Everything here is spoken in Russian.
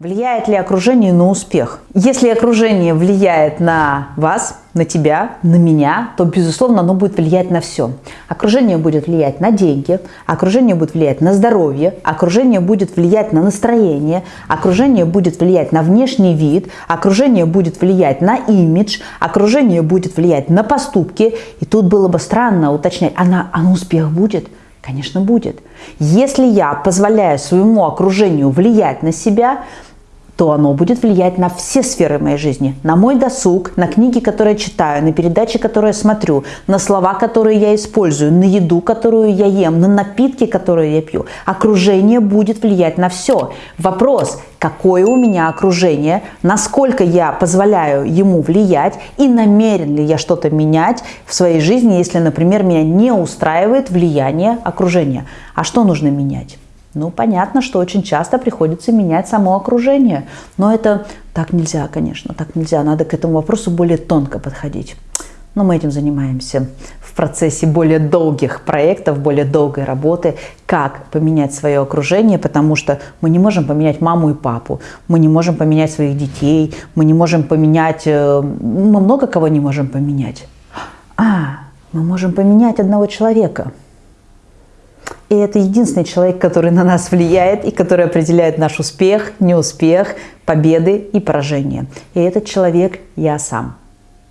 Влияет ли окружение на успех? Если окружение влияет на вас, на тебя, на меня, то, безусловно, оно будет влиять на все. Окружение будет влиять на деньги, окружение будет влиять на здоровье, окружение будет влиять на настроение, окружение будет влиять на внешний вид, окружение будет влиять на имидж, окружение будет влиять на поступки. И тут было бы странно уточнять, а на, а на успех будет? Конечно, будет. Если я позволяю своему окружению влиять на себя, то оно будет влиять на все сферы моей жизни. На мой досуг, на книги, которые читаю, на передачи, которые смотрю, на слова, которые я использую, на еду, которую я ем, на напитки, которые я пью. Окружение будет влиять на все. Вопрос, какое у меня окружение, насколько я позволяю ему влиять и намерен ли я что-то менять в своей жизни, если, например, меня не устраивает влияние окружения. А что нужно менять? Ну, понятно, что очень часто приходится менять само окружение. Но это так нельзя, конечно, так нельзя. Надо к этому вопросу более тонко подходить. Но мы этим занимаемся в процессе более долгих проектов, более долгой работы, как поменять свое окружение, потому что мы не можем поменять маму и папу, мы не можем поменять своих детей, мы не можем поменять, э, мы много кого не можем поменять. А, мы можем поменять одного человека – и это единственный человек, который на нас влияет и который определяет наш успех, неуспех, победы и поражения. И этот человек – я сам.